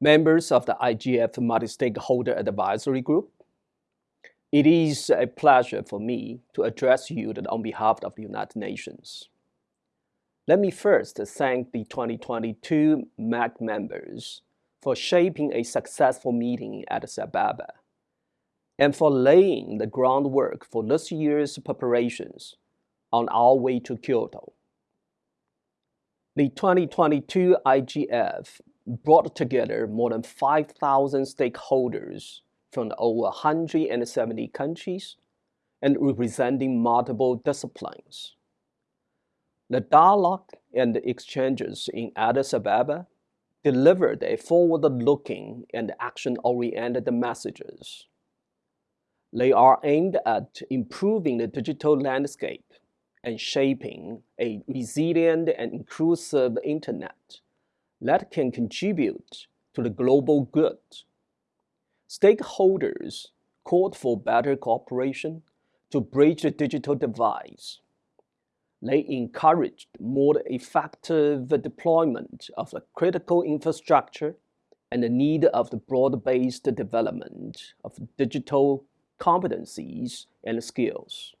members of the IGF Multi-Stakeholder Advisory Group, it is a pleasure for me to address you on behalf of the United Nations. Let me first thank the 2022 MAG members for shaping a successful meeting at Addis Ababa and for laying the groundwork for this year's preparations on our way to Kyoto. The 2022 IGF brought together more than 5,000 stakeholders from over 170 countries and representing multiple disciplines. The dialogue and the exchanges in Addis Ababa delivered a forward-looking and action-oriented messages. They are aimed at improving the digital landscape and shaping a resilient and inclusive internet that can contribute to the global good. Stakeholders called for better cooperation to bridge the digital divide. They encouraged more effective deployment of the critical infrastructure and the need of the broad-based development of digital competencies and skills.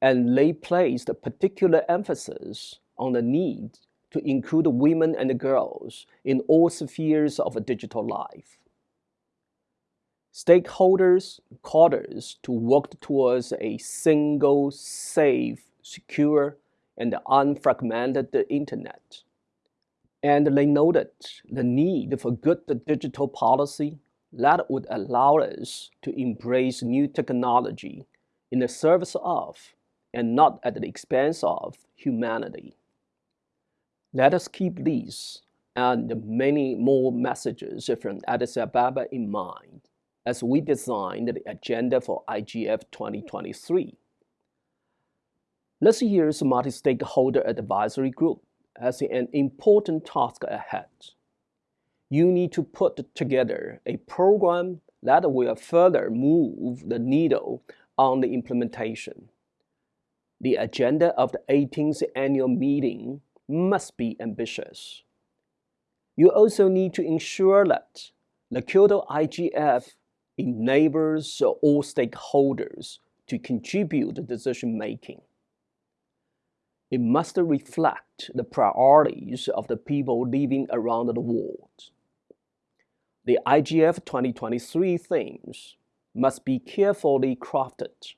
And they placed particular emphasis on the need to include women and girls in all spheres of digital life. Stakeholders called us to work towards a single, safe, secure, and unfragmented internet. And they noted the need for good digital policy that would allow us to embrace new technology in the service of and not at the expense of humanity. Let us keep these and many more messages from Addis Ababa in mind as we design the agenda for IGF 2023. This year's Multi-Stakeholder Advisory Group has an important task ahead. You need to put together a program that will further move the needle on the implementation. The agenda of the 18th annual meeting must be ambitious. You also need to ensure that the Kyoto IGF enables all stakeholders to contribute to decision making. It must reflect the priorities of the people living around the world. The IGF 2023 themes must be carefully crafted,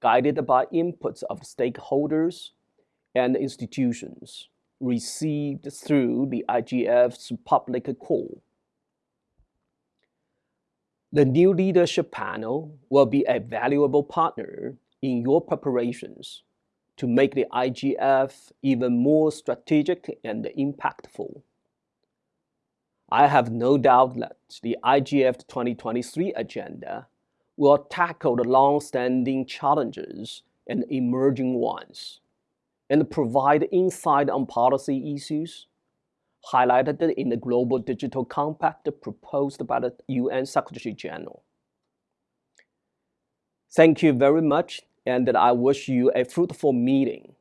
guided by inputs of stakeholders and institutions received through the IGF's public call. The new leadership panel will be a valuable partner in your preparations to make the IGF even more strategic and impactful. I have no doubt that the IGF 2023 agenda will tackle the long-standing challenges and emerging ones and provide insight on policy issues highlighted in the Global Digital Compact proposed by the UN Secretary General. Thank you very much, and I wish you a fruitful meeting.